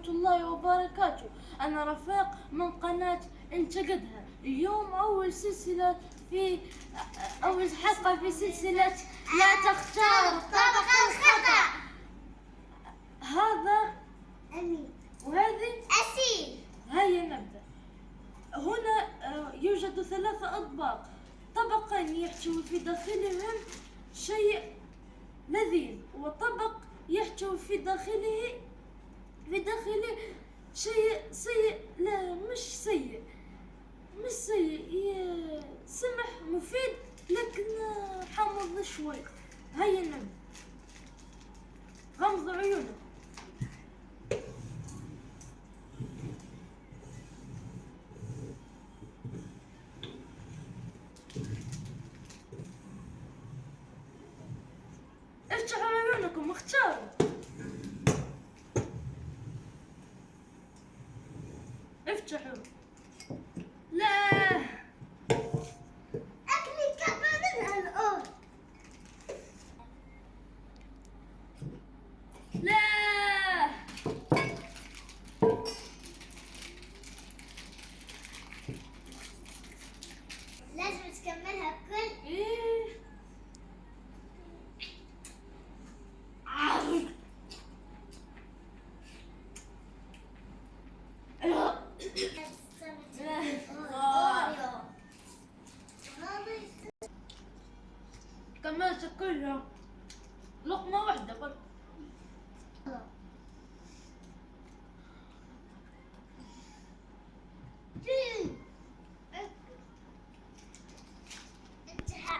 ورحمة الله وبركاته. أنا رفيق من قناة انتقدها اليوم أول سلسلة في أول حلقة في سلسلة لا تختار طبق الخطأ. هذا أمين. وهذه؟ أسيل. هيا نبدأ. هنا آه، يوجد ثلاثة أطباق. طبقان يحتوي في داخلهم شيء لذيذ وطبق يحتوي في داخله في داخله شيء سيء. لا مش سيء. مش سيء. سمح مفيد لكن حامض شوي. هيا نبدأ غمض عيونك. افتحوا عيونكم اختاروا. افتحوا لا كملت كلها لقمة واحدة بس انتهى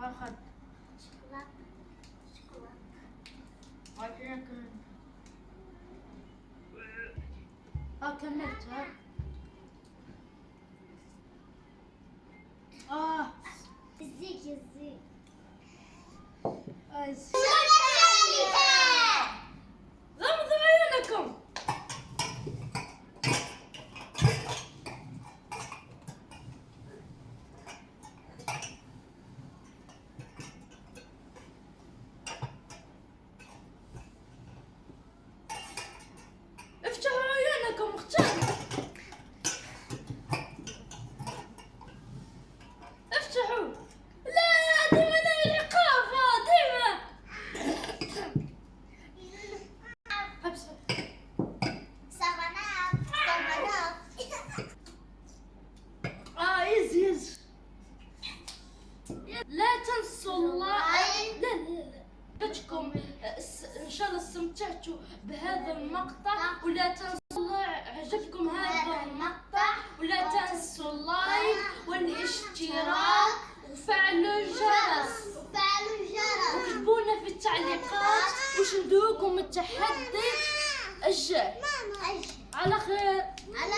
Farhat. Çikolata. Ah. Çikolata. Ay yakın. Hakem et ha. Ah. Zik zik. Ay. شاء الله استمتعتوا بهذا المقطع ولا تنسوا عجبكم هذا المقطع ولا تنسوا اللايك والاشتراك وفعلوا الجرس. وفعلوا الجرس وكتبونا في التعليقات وش ندوكم التحدي. الجاي على خير. على